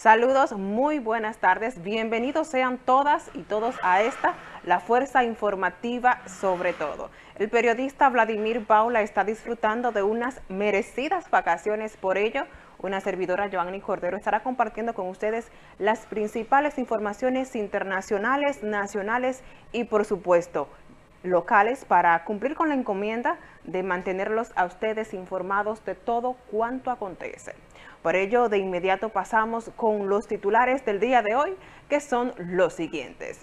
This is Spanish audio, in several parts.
Saludos, muy buenas tardes. Bienvenidos sean todas y todos a esta, la Fuerza Informativa sobre todo. El periodista Vladimir Paula está disfrutando de unas merecidas vacaciones. Por ello, una servidora, Joanny Cordero, estará compartiendo con ustedes las principales informaciones internacionales, nacionales y, por supuesto, locales para cumplir con la encomienda de mantenerlos a ustedes informados de todo cuanto acontece. Por ello, de inmediato pasamos con los titulares del día de hoy, que son los siguientes.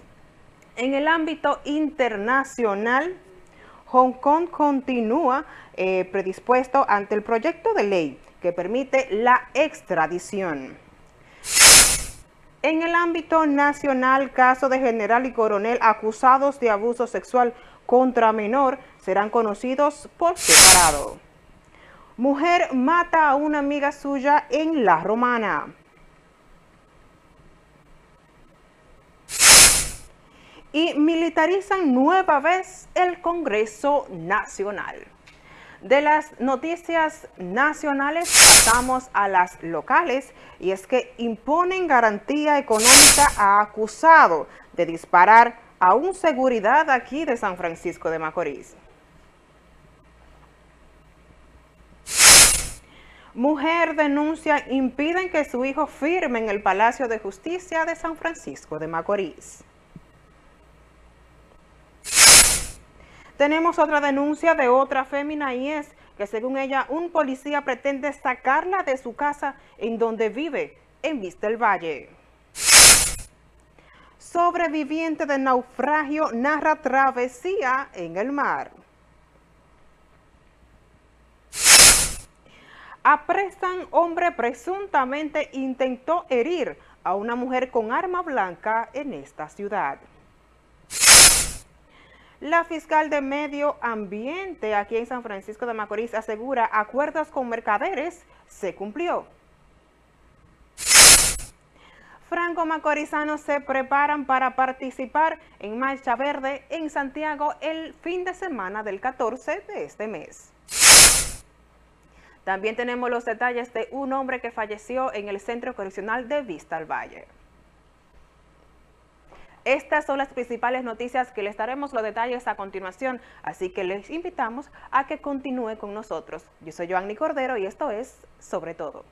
En el ámbito internacional, Hong Kong continúa eh, predispuesto ante el proyecto de ley que permite la extradición. En el ámbito nacional, caso de general y coronel acusados de abuso sexual contra menor serán conocidos por separado. Mujer mata a una amiga suya en La Romana. Y militarizan nueva vez el Congreso Nacional. De las noticias nacionales pasamos a las locales y es que imponen garantía económica a acusado de disparar a un seguridad aquí de San Francisco de Macorís. Mujer denuncia impiden que su hijo firme en el Palacio de Justicia de San Francisco de Macorís. Tenemos otra denuncia de otra fémina y es que según ella un policía pretende sacarla de su casa en donde vive, en Vista del Valle. Sobreviviente de naufragio narra travesía en el mar. Apresan hombre presuntamente intentó herir a una mujer con arma blanca en esta ciudad. La fiscal de Medio Ambiente aquí en San Francisco de Macorís asegura acuerdos con mercaderes se cumplió. Franco Macorizanos se preparan para participar en Marcha Verde en Santiago el fin de semana del 14 de este mes. También tenemos los detalles de un hombre que falleció en el Centro Correccional de Vista al Valle. Estas son las principales noticias que les daremos los detalles a continuación, así que les invitamos a que continúe con nosotros. Yo soy Joanny Cordero y esto es Sobre Todo.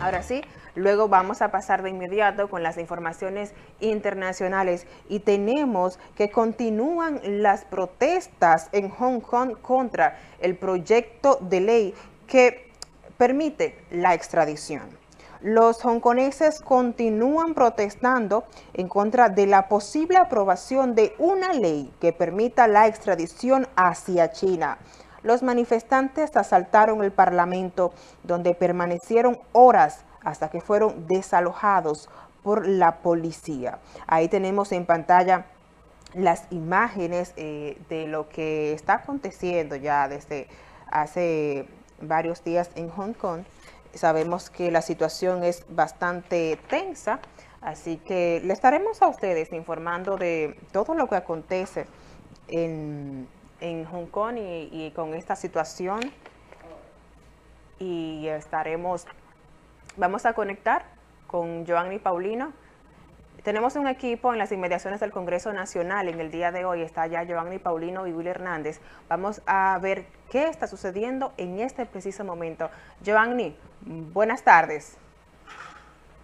Ahora sí, luego vamos a pasar de inmediato con las informaciones internacionales y tenemos que continúan las protestas en Hong Kong contra el proyecto de ley que permite la extradición. Los hongkoneses continúan protestando en contra de la posible aprobación de una ley que permita la extradición hacia China. Los manifestantes asaltaron el Parlamento, donde permanecieron horas hasta que fueron desalojados por la policía. Ahí tenemos en pantalla las imágenes eh, de lo que está aconteciendo ya desde hace varios días en Hong Kong. Sabemos que la situación es bastante tensa, así que le estaremos a ustedes informando de todo lo que acontece en en Hong Kong y, con esta situación y estaremos, vamos a conectar con Joanny Paulino. Tenemos un equipo en las inmediaciones del Congreso Nacional en el día de hoy, está ya Joanny Paulino y Will Hernández. Vamos a ver qué está sucediendo en este preciso momento. Joanny, buenas tardes.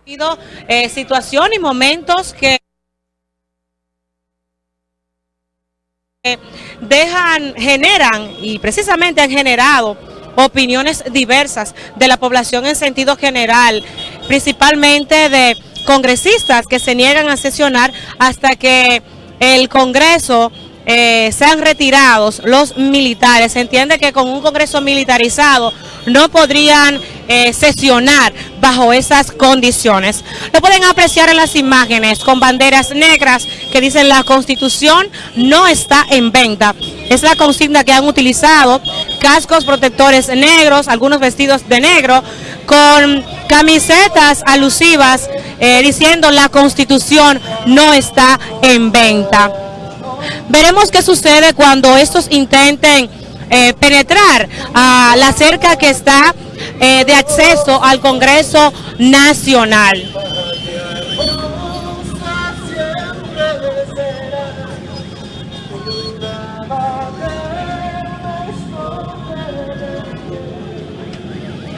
Eh, situación y momentos que dejan, generan y precisamente han generado opiniones diversas de la población en sentido general, principalmente de congresistas que se niegan a sesionar hasta que el Congreso eh, sean retirados los militares. Se entiende que con un Congreso militarizado no podrían eh, sesionar bajo esas condiciones. Lo pueden apreciar en las imágenes con banderas negras que dicen la Constitución no está en venta. Es la consigna que han utilizado, cascos protectores negros, algunos vestidos de negro, con camisetas alusivas eh, diciendo la Constitución no está en venta. Veremos qué sucede cuando estos intenten eh, penetrar a la cerca que está eh, de acceso al Congreso Nacional.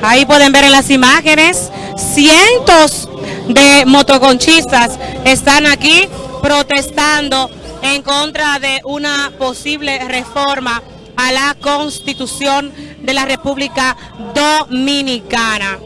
Ahí pueden ver en las imágenes, cientos de motoconchistas están aquí protestando en contra de una posible reforma a la Constitución de la República Dominicana.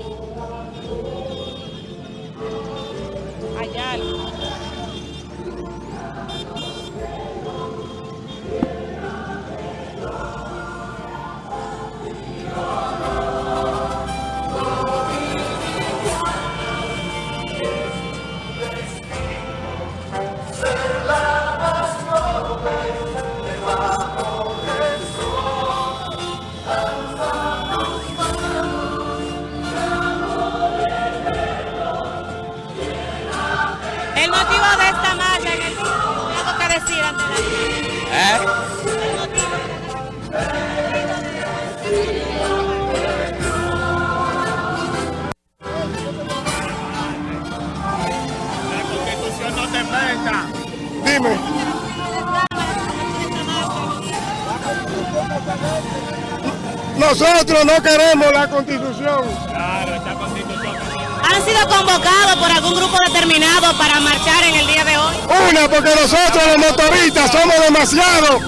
No queremos la constitución. ¿Han sido convocados por algún grupo determinado para marchar en el día de hoy? Una, porque nosotros los motoristas somos demasiados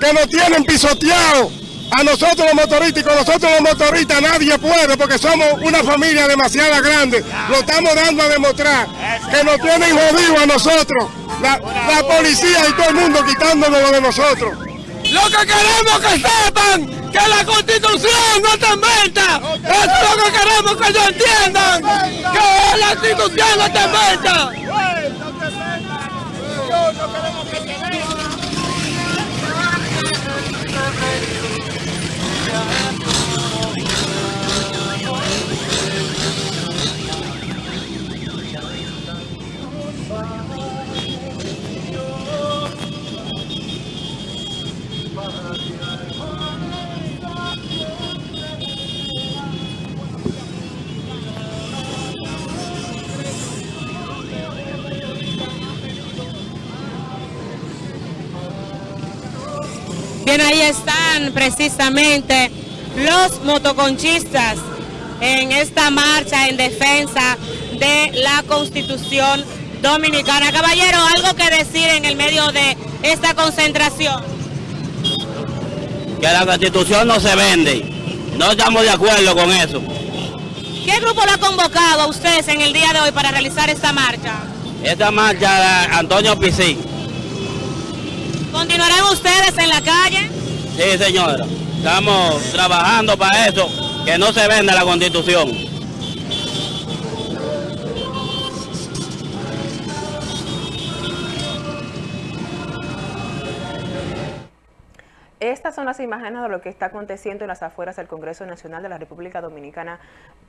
que nos tienen pisoteados. A nosotros los motoristas y con nosotros los motoristas nadie puede porque somos una familia demasiado grande. Lo estamos dando a demostrar que nos tienen jodidos a nosotros. La, policía y todo el mundo quitándonos de nosotros. Lo que queremos que sepan que la constitución no te inventa. Eso es lo que queremos que ellos entiendan. Que la constitución no te inventa. Bien, ahí están precisamente los motoconchistas en esta marcha en defensa de la Constitución Dominicana. Caballero, ¿algo que decir en el medio de esta concentración? Que la Constitución no se vende. No estamos de acuerdo con eso. ¿Qué grupo lo ha convocado a ustedes en el día de hoy para realizar esta marcha? Esta marcha Antonio Pisí. ¿Continuarán ustedes en la calle? Sí, señora. Estamos trabajando para eso, que no se venda la Constitución. Son las imágenes de lo que está aconteciendo en las afueras del Congreso Nacional de la República Dominicana.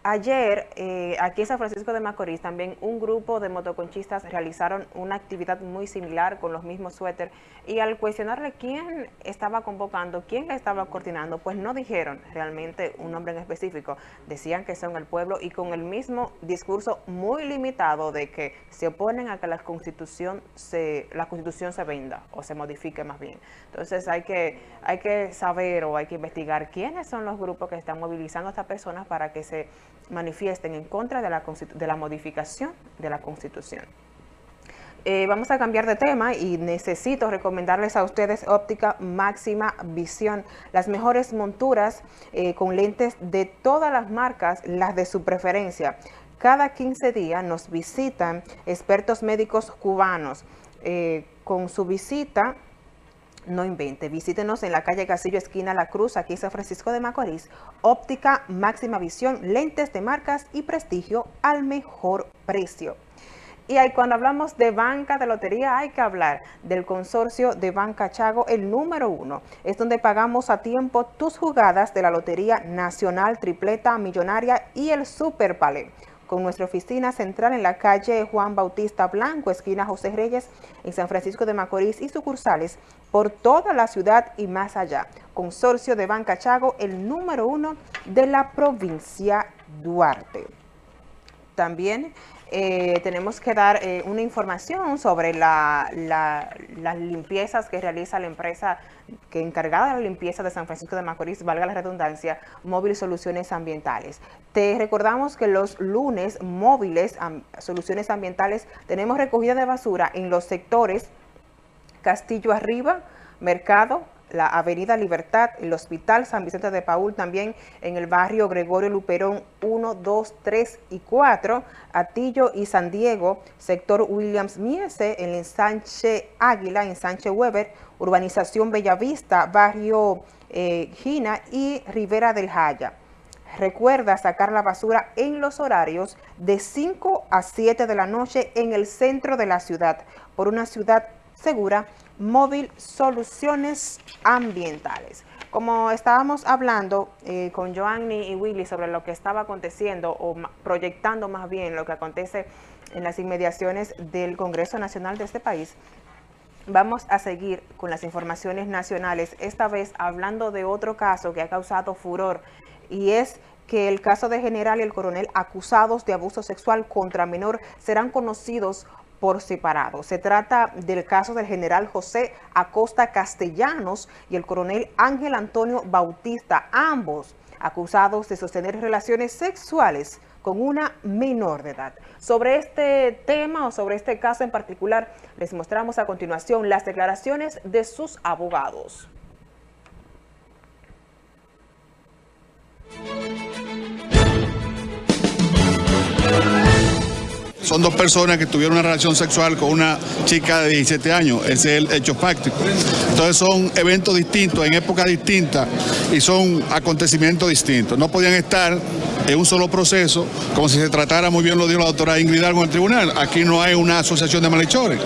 Ayer, eh, aquí en San Francisco de Macorís, también un grupo de motoconchistas realizaron una actividad muy similar con los mismos suéter y al cuestionarle quién estaba convocando, quién estaba coordinando, pues no dijeron realmente un nombre en específico. Decían que son el pueblo y con el mismo discurso muy limitado de que se oponen a que la constitución se, la constitución se venda o se modifique más bien. Entonces hay que hay que saber o hay que investigar quiénes son los grupos que están movilizando a estas personas para que se manifiesten en contra de la, de la modificación de la Constitución. Eh, vamos a cambiar de tema y necesito recomendarles a ustedes óptica máxima visión, las mejores monturas eh, con lentes de todas las marcas, las de su preferencia. Cada 15 días nos visitan expertos médicos cubanos. Eh, con su visita no invente, visítenos en la calle Casillo, esquina La Cruz, aquí en San Francisco de Macorís. Óptica, máxima visión, lentes de marcas y prestigio al mejor precio. Y ahí cuando hablamos de banca de lotería hay que hablar del consorcio de Banca Chago, el número uno. Es donde pagamos a tiempo tus jugadas de la Lotería Nacional, Tripleta, Millonaria y el Super Palé. Con nuestra oficina central en la calle Juan Bautista Blanco, esquina José Reyes, en San Francisco de Macorís y sucursales por toda la ciudad y más allá. Consorcio de Banca Chago, el número uno de la provincia Duarte. También eh, tenemos que dar eh, una información sobre las limpiezas que realiza la empresa que encargada de la limpieza de San Francisco de Macorís, valga la redundancia, Móvil Soluciones Ambientales. Te recordamos que los lunes móviles, Soluciones Ambientales, tenemos recogida de basura en los sectores Castillo Arriba, Mercado, la Avenida Libertad, el Hospital San Vicente de Paul, también en el barrio Gregorio Luperón 1, 2, 3 y 4, Atillo y San Diego, sector Williams Miese, en el ensanche Águila, ensanche Weber, urbanización Bellavista, barrio eh, Gina y Rivera del Jaya. Recuerda sacar la basura en los horarios de 5 a 7 de la noche en el centro de la ciudad, por una ciudad segura, móvil soluciones ambientales. Como estábamos hablando eh, con Joanny y Willy sobre lo que estaba aconteciendo o proyectando más bien lo que acontece en las inmediaciones del Congreso Nacional de este país, vamos a seguir con las informaciones nacionales, esta vez hablando de otro caso que ha causado furor y es que el caso de general y el coronel acusados de abuso sexual contra menor serán conocidos por separado. Se trata del caso del general José Acosta Castellanos y el coronel Ángel Antonio Bautista, ambos acusados de sostener relaciones sexuales con una menor de edad. Sobre este tema o sobre este caso en particular, les mostramos a continuación las declaraciones de sus abogados. Son dos personas que tuvieron una relación sexual con una chica de 17 años. Ese es el hecho fáctico. Entonces son eventos distintos, en épocas distintas y son acontecimientos distintos. No podían estar en un solo proceso, como si se tratara, muy bien lo dijo la doctora Ingrid con el tribunal. Aquí no hay una asociación de malhechores.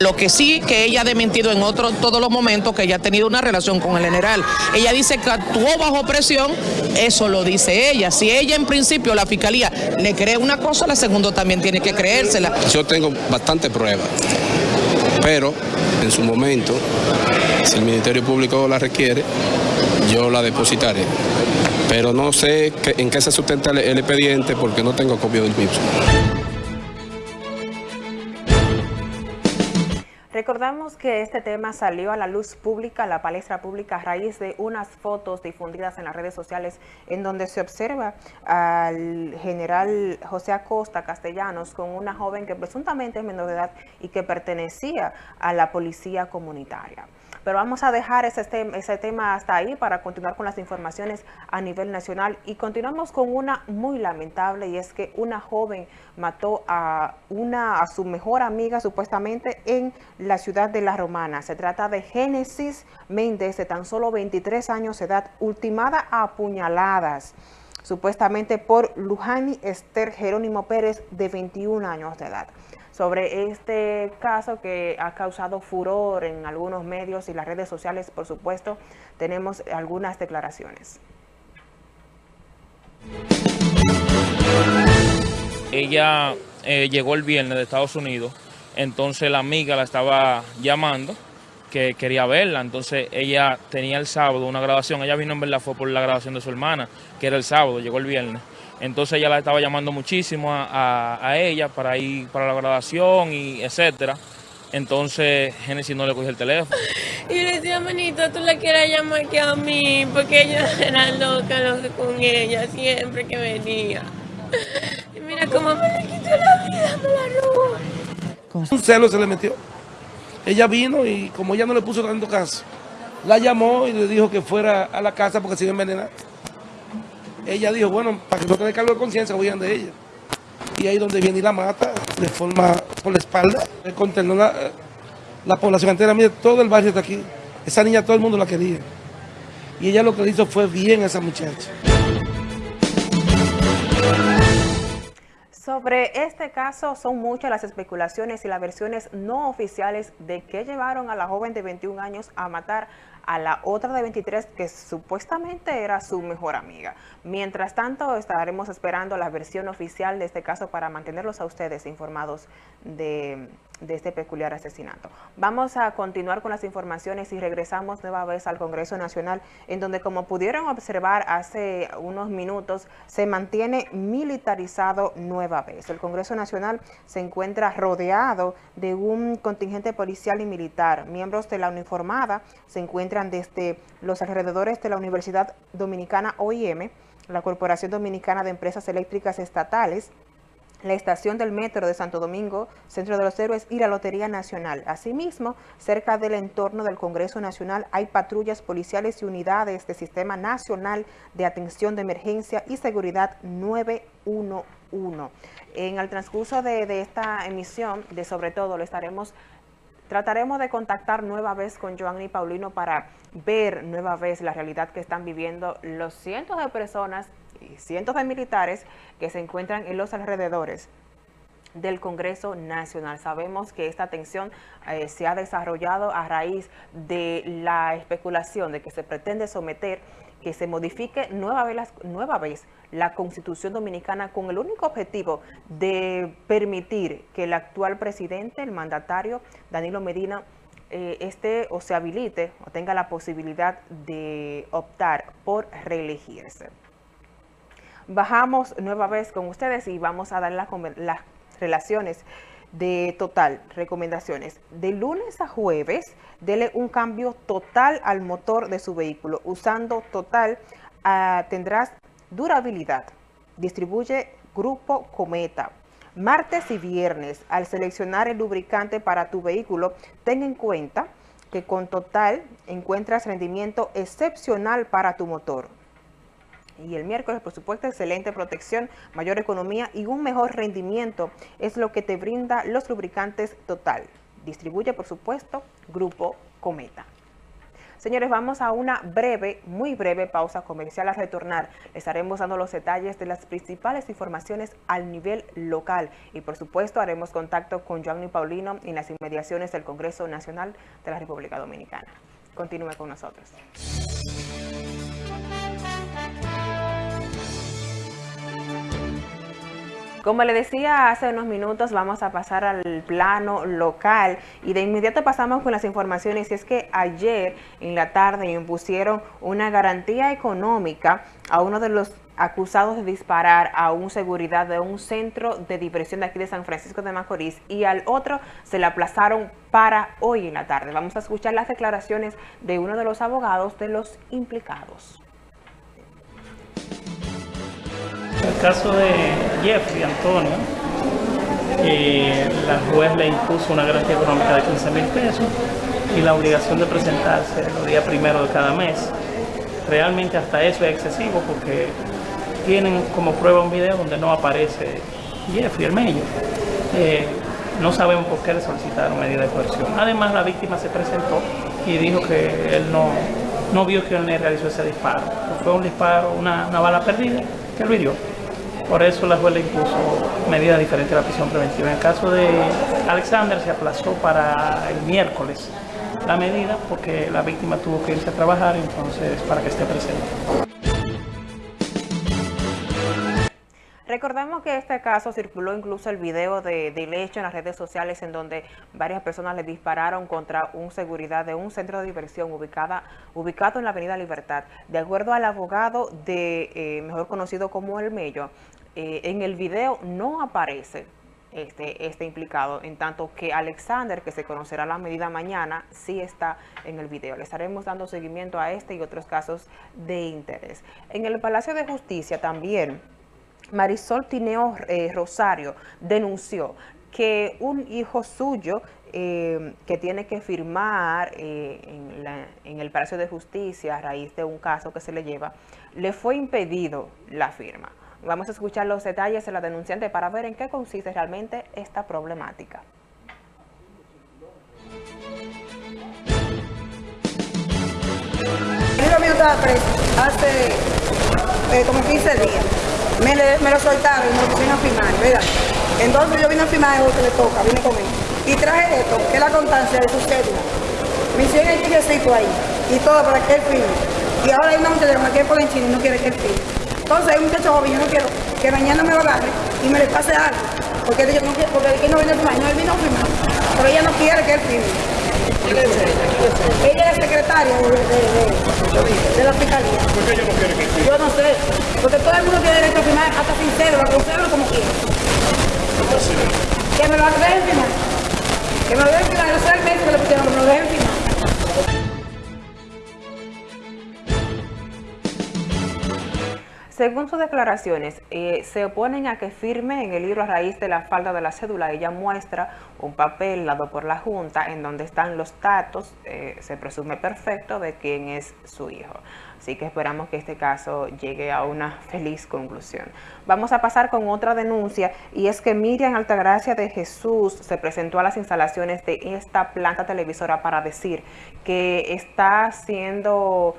Lo que sí que ella ha desmentido en otros todos los momentos que ella ha tenido una relación con el general. Ella dice que actuó bajo presión, eso lo dice ella. Si ella en principio, la fiscalía, le cree una cosa, la segunda también tiene que creérsela. Yo tengo bastante pruebas, pero en su momento, si el Ministerio Público la requiere, yo la depositaré. Pero no sé en qué se sustenta el expediente porque no tengo copia del mismo. Recordamos que este tema salió a la luz pública, a la palestra pública, a raíz de unas fotos difundidas en las redes sociales en donde se observa al general José Acosta Castellanos con una joven que presuntamente es menor de edad y que pertenecía a la policía comunitaria. Pero vamos a dejar ese, ese tema hasta ahí para continuar con las informaciones a nivel nacional y continuamos con una muy lamentable y es que una joven mató a, una, a su mejor amiga supuestamente en la ciudad de La Romana. Se trata de Génesis Méndez de tan solo 23 años de edad, ultimada a apuñaladas supuestamente por Lujani Esther Jerónimo Pérez de 21 años de edad sobre este caso que ha causado furor en algunos medios y las redes sociales, por supuesto, tenemos algunas declaraciones. Ella eh, llegó el viernes de Estados Unidos, entonces la amiga la estaba llamando, que quería verla, entonces ella tenía el sábado una grabación, ella vino en verdad fue por la grabación de su hermana, que era el sábado, llegó el viernes. Entonces ella la estaba llamando muchísimo a, ella para ir para la grabación y etcétera. Entonces Genesis no le cogió el teléfono. Y le decía, manito, tú la quieras llamar que a mí, porque ella era loca, loca con ella, siempre que venía. Y mira cómo me le quitó la vida, me la robó. Un celo se le metió. Ella vino y como ella no le puso tanto caso, la llamó y le dijo que fuera a la casa porque se iba a envenenar ella dijo, bueno, para que no tenga cargo de conciencia, huyan de ella. Y ahí donde viene y la mata, de forma por la espalda, contenó la, la población entera, mire, todo el barrio está aquí. Esa niña todo el mundo la quería. Y ella lo que hizo fue bien a esa muchacha. Sobre este caso son muchas las especulaciones y las versiones no oficiales de que llevaron a la joven de 21 años a matar a la otra de 23 que supuestamente era su mejor amiga. Mientras tanto, estaremos esperando la versión oficial de este caso para mantenerlos a ustedes informados de, de este peculiar asesinato. Vamos a continuar con las informaciones y regresamos nueva vez al Congreso Nacional, en donde como pudieron observar hace unos minutos, se mantiene militarizado nueva vez. El Congreso Nacional se encuentra rodeado de un contingente policial y militar. Miembros de la uniformada se encuentran desde los alrededores de la Universidad Dominicana OIM, la Corporación Dominicana de Empresas Eléctricas Estatales, la estación del metro de Santo Domingo, Centro de los Héroes y la Lotería Nacional. Asimismo, cerca del entorno del Congreso Nacional hay patrullas policiales y unidades del Sistema Nacional de Atención de Emergencia y Seguridad 911. En el transcurso de, de esta emisión, de sobre todo, lo estaremos Trataremos de contactar nueva vez con Joanny Paulino para ver nueva vez la realidad que están viviendo los cientos de personas y cientos de militares que se encuentran en los alrededores del Congreso Nacional. Sabemos que esta tensión eh, se ha desarrollado a raíz de la especulación de que se pretende someter, que se modifique nueva vez, la Constitución Dominicana con el único objetivo de permitir que el actual presidente, el mandatario Danilo Medina, eh, esté o se habilite o tenga la posibilidad de optar por reelegirse. Bajamos nueva vez con ustedes y vamos a dar las relaciones de total, recomendaciones. De lunes a jueves, dele un cambio total al motor de su vehículo. Usando total, uh, tendrás durabilidad. Distribuye Grupo Cometa. Martes y viernes, al seleccionar el lubricante para tu vehículo, ten en cuenta que con total encuentras rendimiento excepcional para tu motor. Y el miércoles, por supuesto, excelente protección, mayor economía y un mejor rendimiento es lo que te brinda los lubricantes Total. Distribuye, por supuesto, Grupo Cometa. Señores, vamos a una breve, muy breve pausa comercial. A retornar, les estaremos dando los detalles de las principales informaciones al nivel local. Y por supuesto, haremos contacto con Joanny Paulino en las inmediaciones del Congreso Nacional de la República Dominicana. Continúe con nosotros. Como le decía hace unos minutos, vamos a pasar al plano local y de inmediato pasamos con las informaciones. Y es que ayer en la tarde impusieron una garantía económica a uno de los acusados de disparar a un seguridad de un centro de diversión de aquí de San Francisco de Macorís y al otro se le aplazaron para hoy en la tarde. Vamos a escuchar las declaraciones de uno de los abogados de los implicados. Caso de Jeffrey Antonio, la juez le impuso una garantía económica de 15 mil pesos y la obligación de presentarse los días primero de cada mes. Realmente hasta eso es excesivo porque tienen como prueba un video donde no aparece Jeffrey, el medio. Eh, no sabemos por qué le solicitaron medida de coerción. Además, la víctima se presentó y dijo que él no, no vio que él le realizó ese disparo. Fue un disparo, una, una bala perdida que lo hirió. Por eso la juez le impuso medidas diferentes a la prisión preventiva. En el caso de Alexander se aplazó para el miércoles la medida porque la víctima tuvo que irse a trabajar, entonces para que esté presente. Recordemos que este caso circuló incluso el video de, del hecho en las redes sociales en donde varias personas le dispararon contra un seguridad de un centro de diversión ubicada, ubicado en la avenida Libertad. De acuerdo al abogado de, eh, mejor conocido como El Mello, eh, en el video no aparece este, este implicado, en tanto que Alexander, que se conocerá la medida mañana, sí está en el video. Le estaremos dando seguimiento a este y otros casos de interés. En el Palacio de Justicia también, Marisol Tineo eh, Rosario denunció que un hijo suyo eh, que tiene que firmar en, en, el Palacio de Justicia a raíz de un caso que se le lleva, le fue impedido la firma. Vamos a escuchar los detalles de la denunciante para ver en qué consiste realmente esta problemática. El mío estaba preso hace eh, como 15 días. Me, lo soltaron y me lo pusieron a firmar, ¿verdad? Entonces yo vine a firmar el que le toca, vine con él. Y traje esto, que es la constancia de su cédula. Me hicieron el tigrecito ahí. y todo para que él firme. Y ahora hay una muchacha que me quiere poner en chino y no quiere que él firme. Entonces un muchacho joven, yo no quiero que mañana me lo agarre y me le pase algo. Porque ella no quiere, porque él no viene a firmar, no, él vino a firmar. Pero ella no quiere que él firme. ¿Quién es ella? ¿Quién es secretaria de, de, de- de la fiscalía. ¿Por qué ella no quiere que firme? Yo no sé, porque todo el mundo tiene derecho a firmar hasta sin cédula, con cédula como quiera. Que me lo dejen firmar. Que me lo dejen firmar, yo sé el mes que le pusieron, me lo dejen firmar. Según sus declaraciones, eh, se oponen a que firme en el libro a raíz de la falta de la cédula. Ella muestra un papel dado por la Junta en donde están los datos, eh, se presume perfecto, de quién es su hijo. Así que esperamos que este caso llegue a una feliz conclusión. Vamos a pasar con otra denuncia y es que Miriam Altagracia de Jesús se presentó a las instalaciones de esta planta televisora para decir que está siendo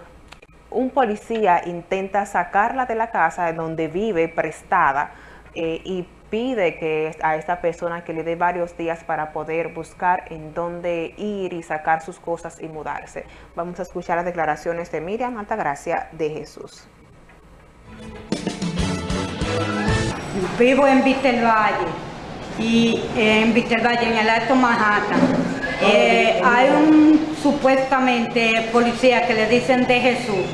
un policía intenta sacarla de la casa donde vive prestada eh, y pide que a esta persona que le dé varios días para poder buscar en dónde ir y sacar sus cosas y mudarse. Vamos a escuchar las declaraciones de Miriam Altagracia de Jesús. Vivo en Valle y en Valle, en el Alto Manhattan. Eh, hay un supuestamente policía que le dicen de Jesús.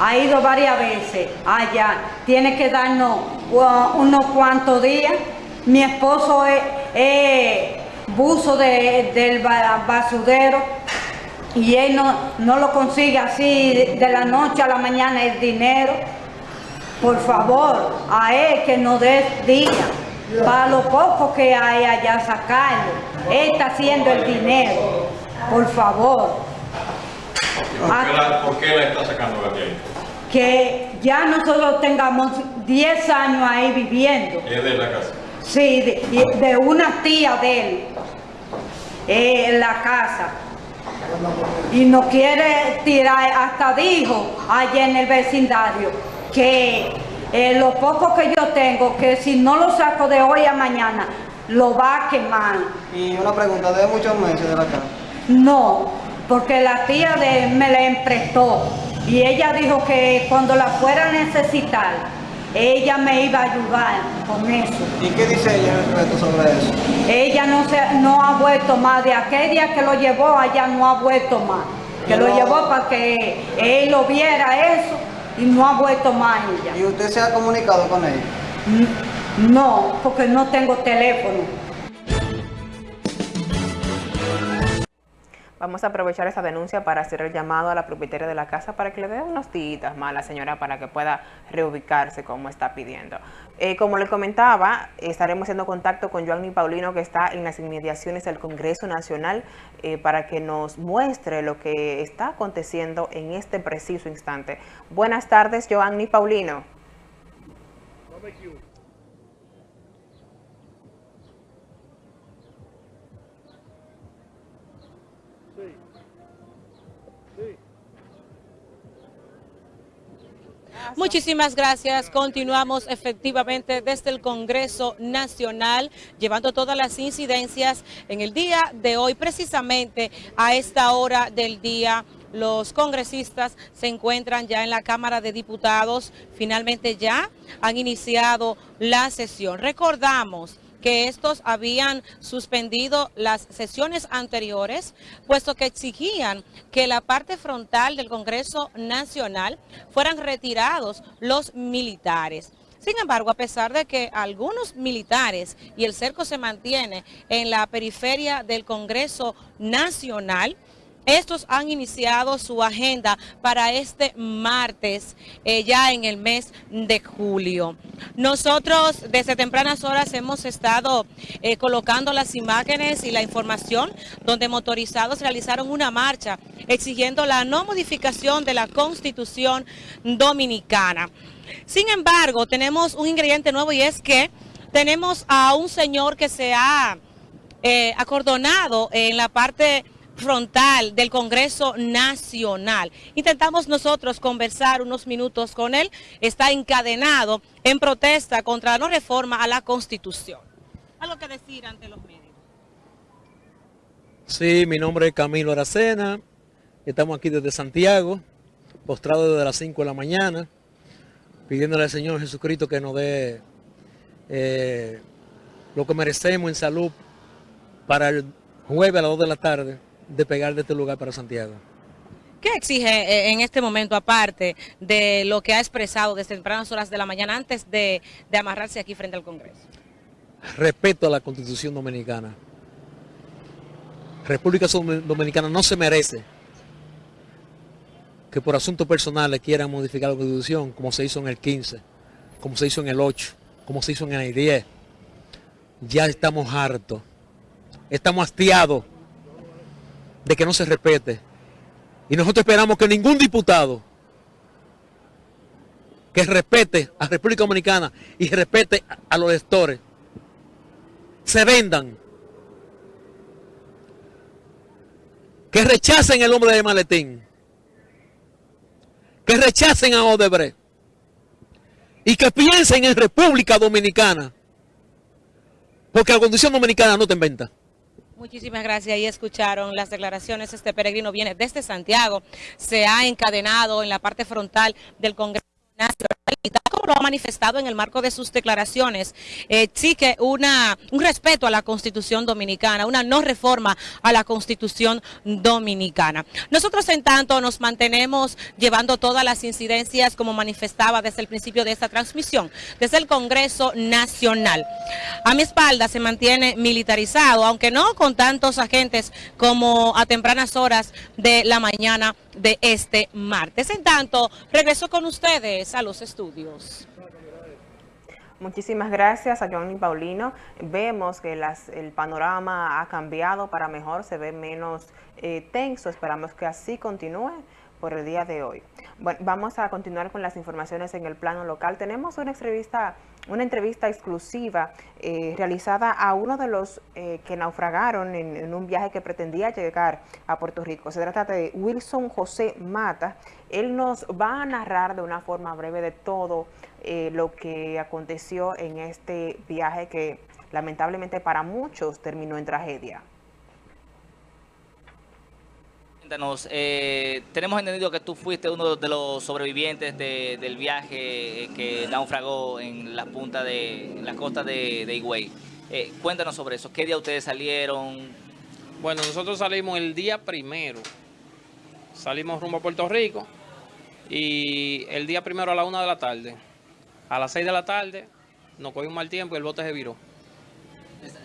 Ha ido varias veces allá. Tiene que darnos uh, unos cuantos días. Mi esposo es, buzo de- del ba- basurero y él no, no lo consigue así de la noche a la mañana el dinero. Por favor, a él que nos dé día para lo poco que hay allá sacarlo. Él está haciendo el dinero. Por favor. ¿Por qué la, por qué la está sacando de ahí? Que ya nosotros tengamos 10 años ahí viviendo. Es de la casa. Sí, de, una tía de él eh, en la casa. Y no quiere tirar, hasta dijo allá en el vecindario que eh, lo poco que yo tengo, que si no lo saco de hoy a mañana, lo va a quemar. Y una pregunta, ¿de muchos meses de la casa? No, porque la tía de me la emprestó y ella dijo que cuando la fuera a necesitar, ella me iba a ayudar con eso. ¿Y qué dice ella respecto sobre eso? Ella no se, no ha vuelto más, de aquel día que lo llevó allá no ha vuelto más. Que lo llevó para que él lo viera eso y no ha vuelto más ella. ¿Y usted se ha comunicado con ella? No, porque no tengo teléfono. Vamos a aprovechar esta denuncia para hacer el llamado a la propietaria de la casa para que le dé unos días más a la señora para que pueda reubicarse como está pidiendo. Eh, como le comentaba, estaremos haciendo contacto con Joanny Paulino que está en las inmediaciones del Congreso Nacional eh, para que nos muestre lo que está aconteciendo en este preciso instante. Buenas tardes, Joanny Paulino. Muchísimas gracias. Continuamos efectivamente desde el Congreso Nacional, llevando todas las incidencias en el día de hoy, precisamente a esta hora del día. Los congresistas se encuentran ya en la Cámara de Diputados, finalmente ya han iniciado la sesión. Recordamos que estos habían suspendido las sesiones anteriores, puesto que exigían que la parte frontal del Congreso Nacional fueran retirados los militares. Sin embargo, a pesar de que algunos militares y el cerco se mantiene en la periferia del Congreso Nacional, estos han iniciado su agenda para este martes, eh, ya en el mes de julio. Nosotros desde tempranas horas hemos estado eh, colocando las imágenes y la información donde motorizados realizaron una marcha exigiendo la no modificación de la Constitución Dominicana. Sin embargo, tenemos un ingrediente nuevo y es que tenemos a un señor que se ha eh, acordonado en la parte frontal del Congreso Nacional. Intentamos nosotros conversar unos minutos con él. Está encadenado en protesta contra la no reforma a la Constitución. ¿Algo que decir ante los medios? Sí, mi nombre es Camilo Aracena. Estamos aquí desde Santiago, postrados desde las 5 de la mañana, pidiéndole al Señor Jesucristo que nos dé eh, lo que merecemos en salud para el jueves a las 2 de la tarde de pegar de este lugar para Santiago. ¿Qué exige eh, en este momento, aparte de lo que ha expresado desde tempranas horas de la mañana antes de, de amarrarse aquí frente al Congreso? Respeto a la Constitución Dominicana. República Dominicana no se merece que por asuntos personales quieran modificar la Constitución, como se hizo en el 15, como se hizo en el 8, como se hizo en el 10. Ya estamos hartos, estamos hastiados de que no se respete. Y nosotros esperamos que ningún diputado que respete a República Dominicana y respete a los electores se vendan. Que rechacen el hombre de maletín. Que rechacen a Odebrecht. Y que piensen en República Dominicana. Porque la condición dominicana no te inventa. Muchísimas gracias. Ahí escucharon las declaraciones. Este peregrino viene desde Santiago. Se ha encadenado en la parte frontal del Congreso Nacional como lo ha manifestado en el marco de sus declaraciones, exige una, un respeto a la Constitución Dominicana, una no reforma a la Constitución Dominicana. Nosotros, en tanto, nos mantenemos llevando todas las incidencias, como manifestaba desde el principio de esta transmisión, desde el Congreso Nacional. A mi espalda se mantiene militarizado, aunque no con tantos agentes como a tempranas horas de la mañana de este martes. En tanto, regreso con ustedes a los estudios. Muchísimas gracias a Johnny Paulino. Vemos que las, el panorama ha cambiado para mejor, se ve menos eh, tenso. Esperamos que así continúe por el día de hoy. Bueno, vamos a continuar con las informaciones en el plano local. Tenemos una entrevista, una entrevista exclusiva eh, realizada a uno de los eh, que naufragaron en, un viaje que pretendía llegar a Puerto Rico. Se trata de Wilson José Mata. Él nos va a narrar de una forma breve de todo eh, lo que aconteció en este viaje que lamentablemente para muchos terminó en tragedia. Eh, tenemos entendido que tú fuiste uno de los sobrevivientes de, del viaje que naufragó en la punta de en la costa de, de Higüey. Eh, cuéntanos sobre eso. ¿Qué día ustedes salieron? Bueno, nosotros salimos el día primero. Salimos rumbo a Puerto Rico y el día primero a la una de la tarde. A las seis de la tarde nos cogió un mal tiempo y el bote se viró.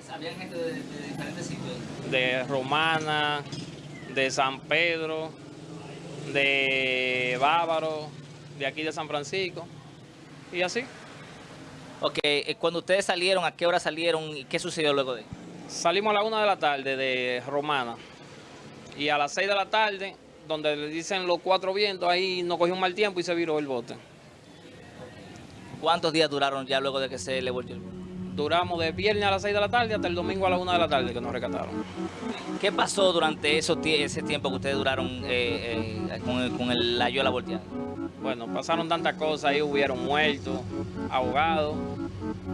¿Sabían gente de, de diferentes sitios? De Romana, de San Pedro, de Bávaro, de aquí de San Francisco, y así. Ok, eh, cuando ustedes salieron, ¿a qué hora salieron y qué sucedió luego de Salimos a la una de la tarde de Romana, y a las seis de la tarde, donde le dicen los cuatro vientos, ahí nos cogió un mal tiempo y se viró el bote. ¿Cuántos días duraron ya luego de que se le volvió el bote? Duramos de viernes a las 6 de la tarde hasta el domingo a la 1 de la tarde que nos rescataron. ¿Qué pasó durante esos ese tiempo que ustedes duraron eh, eh, con, con el, la yola volteada? Bueno, pasaron tantas cosas, ahí hubieron muertos, ahogados,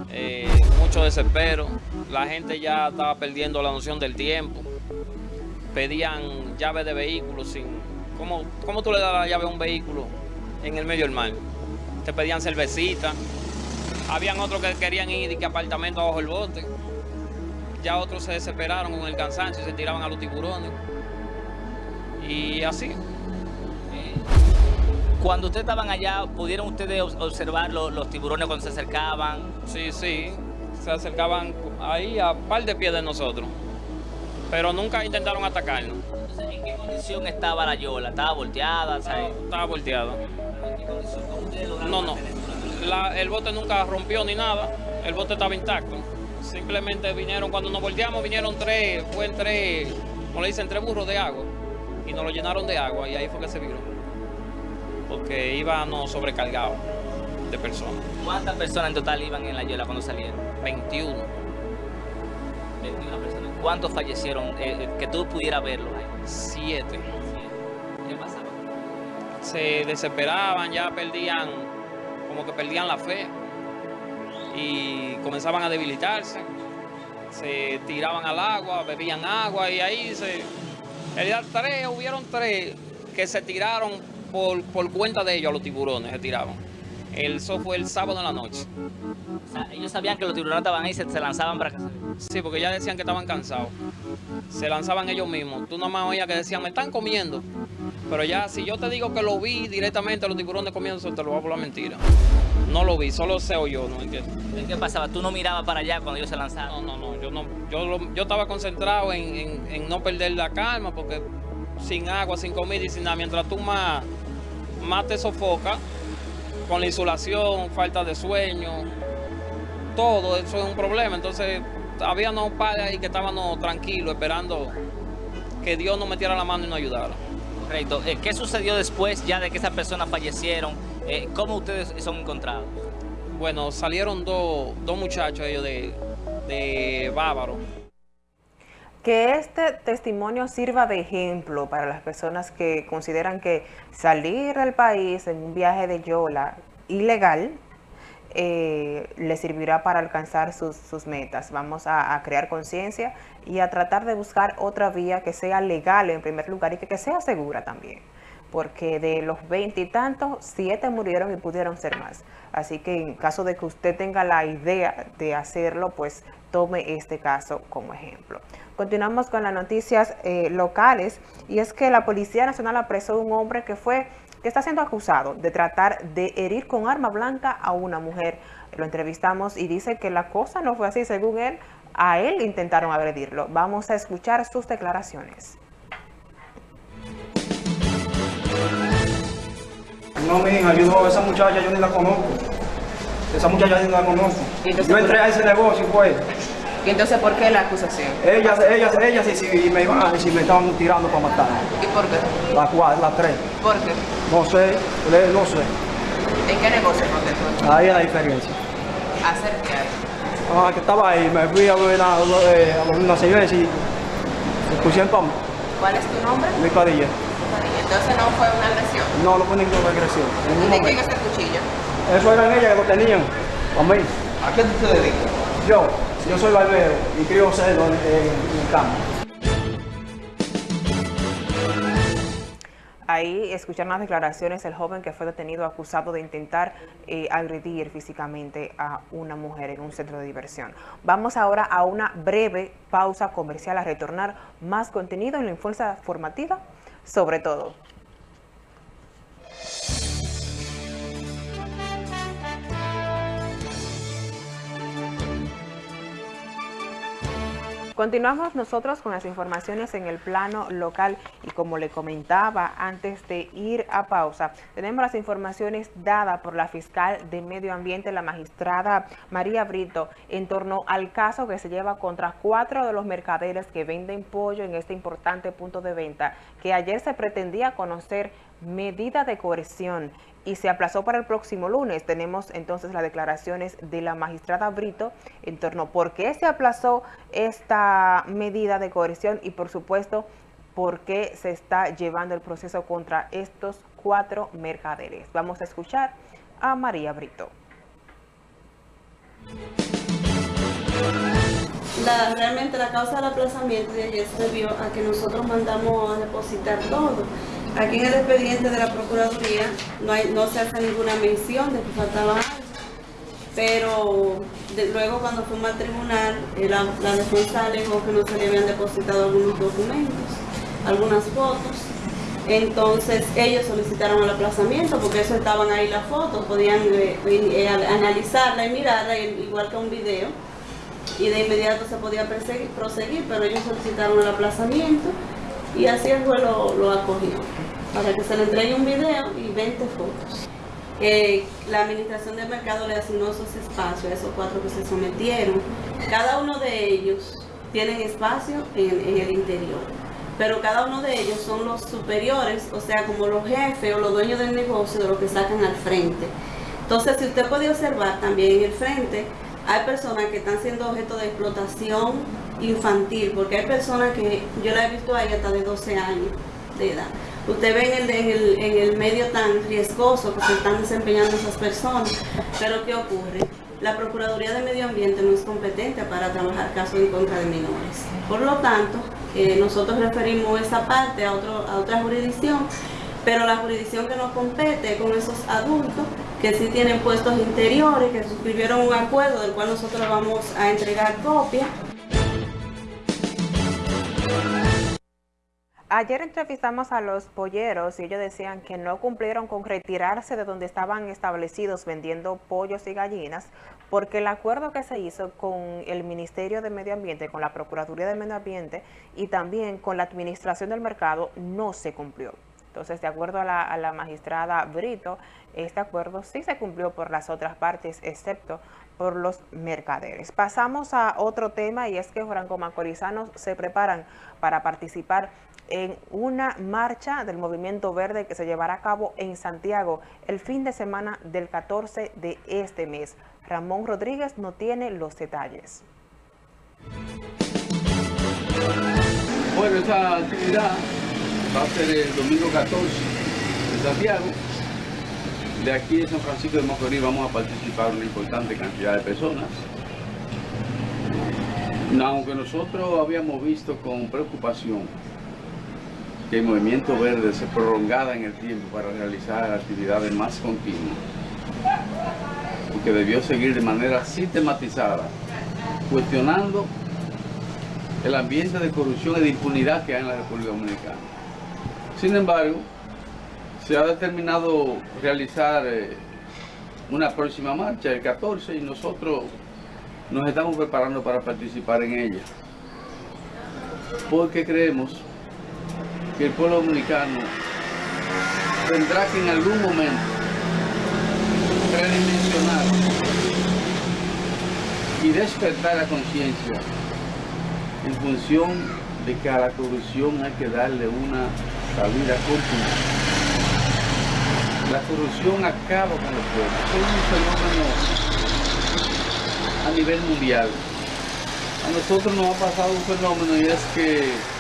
eh, mucho desespero. La gente ya estaba perdiendo la noción del tiempo. Pedían llaves de vehículos sin... ¿Cómo, ¿Cómo tú le das la llave a un vehículo en el medio del mar? Te pedían cervecita. Habían otros que querían ir y que apartamento abajo el bote. Ya otros se desesperaron con el cansancio y se tiraban a los tiburones. Y así. Cuando ustedes estaban allá, ¿pudieron ustedes observar los, los tiburones cuando se acercaban? Sí, sí. Se acercaban ahí a par de pies de nosotros. Pero nunca intentaron atacarnos. Entonces, ¿en qué condición estaba la yola? ¿Estaba volteada? ¿sabes? Estaba volteada. ¿En qué condición? ¿Cómo ustedes lograron No, no. La, el bote nunca rompió ni nada, el bote estaba intacto. Simplemente vinieron, cuando nos volteamos, vinieron tres, fue tres, como le dicen, tres burros de agua. Y nos lo llenaron de agua y ahí fue que se viró. Porque íbamos sobrecargados de personas. ¿Cuántas personas en total iban en la yola cuando salieron? 21. 21 personas. ¿Cuántos fallecieron? Eh, que tú pudieras verlos ahí. Siete. ¿Qué pasaba? Se desesperaban, ya perdían como que perdían la fe y comenzaban a debilitarse, se tiraban al agua, bebían agua y ahí se... En realidad tres, hubieron tres, que se tiraron por, por cuenta de ellos a los tiburones, se tiraron. El, eso fue el sábado en la noche. O sea, ellos sabían que los tiburones estaban ahí y se, se lanzaban para se... Sí, porque ya decían que estaban cansados. Se lanzaban ellos mismos. Tú nomás oías que decían, me están comiendo. Pero ya, si yo te digo que lo vi directamente, los tiburones comiendo, te lo voy a por la mentira. No lo vi, solo se oyó, ¿no entiendes? ¿Qué pasaba? ¿Tú no mirabas para allá cuando ellos se lanzaban? No, no, no. Yo, no, yo, lo- yo estaba concentrado en, en- en no perder la calma, porque sin agua, sin comida y sin nada, mientras tú más, más te sofocas, con la insolación, falta de sueño, todo eso es un problema. Entonces, había unos padres ahí que estábamos tranquilos, esperando que Dios nos metiera la mano y nos ayudara. Correcto. Eh, ¿Qué sucedió después ya de que esas personas fallecieron? Eh, ¿Cómo ustedes son encontrados? Bueno, salieron dos, dos muchachos ellos de, de Bávaro. Que este testimonio sirva de ejemplo para las personas que consideran que salir del país en un viaje de Yola ilegal eh, le servirá para alcanzar sus, metas. Vamos a, crear conciencia y a tratar de buscar otra vía que sea legal en primer lugar y que, que sea segura también. Porque de los veintitantos, siete murieron y pudieron ser más. Así que en caso de que usted tenga la idea de hacerlo, pues tome este caso como ejemplo. Continuamos con las noticias eh, locales y es que la Policía Nacional apresó a un hombre que fue que está siendo acusado de tratar de herir con arma blanca a una mujer. Lo entrevistamos y dice que la cosa no fue así, según él, a él intentaron agredirlo. Vamos a escuchar sus declaraciones. No, mi hija, yo no, esa muchacha yo ni la conozco. Esa muchacha yo ni la conozco. Yo entré a ese negocio, pues. ¿Y entonces por qué la acusación? Ellas, ellas, ellas, sí, sí, me iban a decir, me estaban tirando para matar. ¿Y por qué? Las cuatro, las tres. ¿Por qué? No sé, no sé. ¿En qué negocio que Ahí es la diferencia. ¿Hacer qué? Ah, que estaba ahí, me fui a ver a, a una cerveza y se pusieron mí, ¿Cuál es tu nombre? mi padilla. Entonces no fue una agresión. No, no fue ninguna agresión. en ningún ¿De quién es el cuchillo? Eso eran ellas que lo tenían, a mí. ¿A qué tú te dedicas? Yo, yo soy barbero y crío cerdo en, en, campo. Ahí escucharon las declaraciones del joven que fue detenido acusado de intentar eh, agredir físicamente a una mujer en un centro de diversión. Vamos ahora a una breve pausa comercial a retornar más contenido en la fuerza formativa, sobre todo. Continuamos nosotros con las informaciones en el plano local y como le comentaba antes de ir a pausa, tenemos las informaciones dadas por la fiscal de Medio Ambiente, la magistrada María Brito, en torno al caso que se lleva contra cuatro de los mercaderes que venden pollo en este importante punto de venta, que ayer se pretendía conocer medida de coerción y se aplazó para el próximo lunes. Tenemos entonces las declaraciones de la magistrada Brito en torno a por qué se aplazó esta medida de coerción y por supuesto por qué se está llevando el proceso contra estos cuatro mercaderes. Vamos a escuchar a María Brito. La- realmente la causa del aplazamiento de ayer se debió a que nosotros mandamos a depositar todo. Aquí en el expediente de la Procuraduría no, se hace ninguna mención de que faltaba algo, pero luego cuando fuimos al tribunal, eh, la, la defensa alegó que no se le habían depositado algunos documentos, algunas fotos. Entonces ellos solicitaron el aplazamiento porque eso estaban ahí las fotos, podían eh, eh, analizarla y mirarla igual que un video y de inmediato se podía proseguir, pero ellos solicitaron el aplazamiento y así el juez lo, lo acogió, para que se le entregue un video y 20 fotos. La administración del mercado le asignó esos espacios a esos cuatro que se sometieron. Cada uno de ellos tienen espacio en, en el interior, pero cada uno de ellos son los superiores, o sea, como los jefes o los dueños del negocio de lo que sacan al frente. Entonces, si usted puede observar también en el frente, hay personas que están siendo objeto de explotación infantil, porque hay personas que yo la he visto ahí hasta de 12 años de edad. Usted ve en el, en el, medio tan riesgoso que se están desempeñando esas personas, pero ¿qué ocurre? La Procuraduría de Medio Ambiente no es competente para trabajar casos en contra de menores. Por lo tanto, eh, nosotros referimos esa parte a, otro, a otra jurisdicción pero la jurisdicción que nos compete es con esos adultos que sí tienen puestos interiores, que suscribieron un acuerdo del cual nosotros vamos a entregar copia. Ayer entrevistamos a los polleros y ellos decían que no cumplieron con retirarse de donde estaban establecidos vendiendo pollos y gallinas porque el acuerdo que se hizo con el Ministerio de Medio Ambiente, con la Procuraduría de Medio Ambiente y también con la Administración del Mercado no se cumplió. Entonces, de acuerdo a la, magistrada Brito, este acuerdo sí se cumplió por las otras partes, excepto por los mercaderes. Pasamos a otro tema y es que Franco Macorizanos se preparan para participar en una marcha del Movimiento Verde que se llevará a cabo en Santiago el fin de semana del 14 de este mes. Ramón Rodríguez no tiene los detalles. Bueno, esta actividad va a ser el domingo 14 en Santiago. De aquí de San Francisco de Macorís vamos a participar una importante cantidad de personas. Aunque nosotros habíamos visto con preocupación que el movimiento verde se prolongara en el tiempo para realizar actividades más continuas, porque debió seguir de manera sistematizada, cuestionando el ambiente de corrupción y de impunidad que hay en la República Dominicana. Sin embargo, se ha determinado realizar eh, una próxima marcha el 14 y nosotros nos estamos preparando para participar en ella. Porque creemos que el pueblo dominicano tendrá que en algún momento redimensionar y despertar la conciencia en función de que a la corrupción hay que darle una salida contundente. La corrupción acaba con los pueblos. Es un fenómeno a nivel mundial. A nosotros nos ha pasado un fenómeno y es que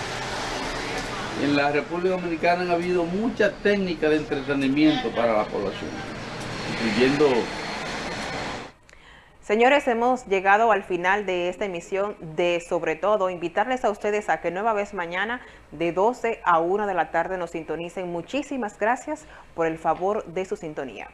en la República Dominicana han habido muchas técnicas de entretenimiento para la población, incluyendo... Señores, hemos llegado al final de esta emisión de Sobre Todo. Invitarles a ustedes a que nueva vez mañana de 12 a 1 de la tarde nos sintonicen. Muchísimas gracias por el favor de su sintonía.